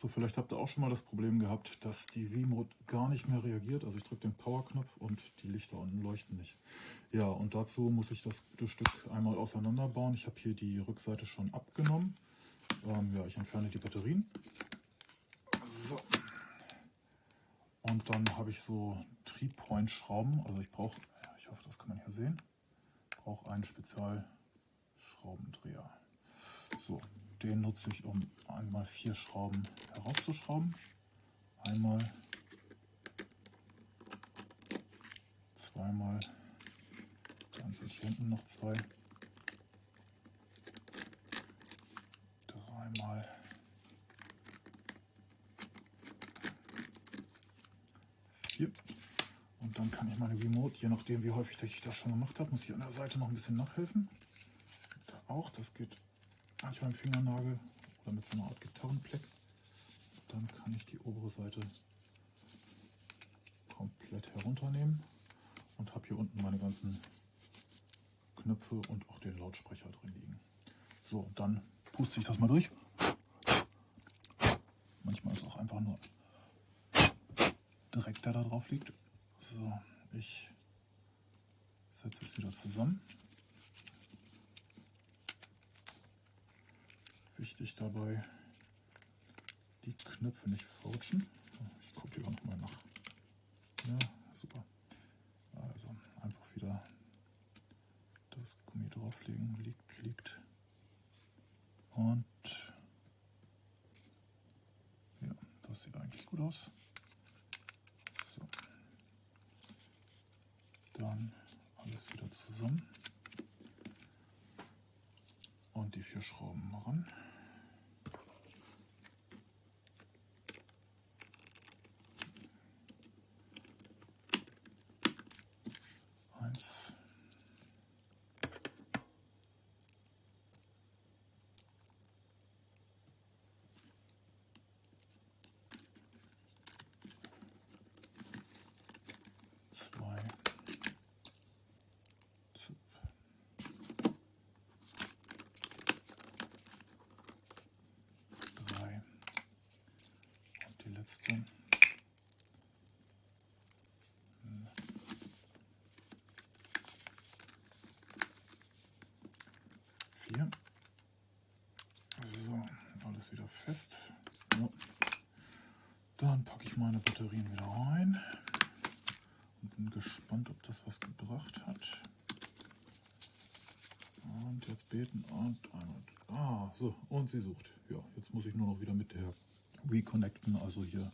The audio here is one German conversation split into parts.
So, vielleicht habt ihr auch schon mal das Problem gehabt, dass die V-Mode gar nicht mehr reagiert. Also ich drücke den Power-Knopf und die Lichter unten leuchten nicht. Ja, und dazu muss ich das Stück einmal auseinanderbauen. Ich habe hier die Rückseite schon abgenommen. Ähm, ja, ich entferne die Batterien. So. Und dann habe ich so Tri-Point-Schrauben. Also ich brauche, ich hoffe, das kann man hier sehen, brauche einen Spezialschraubendreher. So, den nutze ich, um einmal vier Schrauben herauszuschrauben. Einmal, zweimal, dann sind hier hinten noch zwei, dreimal, vier. Und dann kann ich meine Remote, je nachdem wie häufig ich das schon gemacht habe, muss ich an der Seite noch ein bisschen nachhelfen. Da auch, das geht manchmal im Fingernagel oder mit so einer Art Gitarrenpleck. Dann kann ich die obere Seite komplett herunternehmen und habe hier unten meine ganzen Knöpfe und auch den Lautsprecher drin liegen. So, dann puste ich das mal durch. Manchmal ist auch einfach nur Dreck, der da drauf liegt. So, ich setze es wieder zusammen. Wichtig dabei, die Knöpfe nicht fautschen. Ich gucke lieber nochmal nach. Ja, super. Also einfach wieder das Gummi drauflegen, liegt, liegt. Und ja, das sieht eigentlich gut aus. So. Dann alles wieder zusammen und die vier Schrauben ran. Letzte. Vier. So, alles wieder fest. Ja. Dann packe ich meine Batterien wieder rein und bin gespannt, ob das was gebracht hat. Und jetzt beten und einmal. Ah, so, und sie sucht. Ja, jetzt muss ich nur noch wieder mit der reconnecten, also hier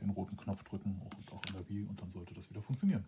den roten Knopf drücken und auch in der Wii und dann sollte das wieder funktionieren.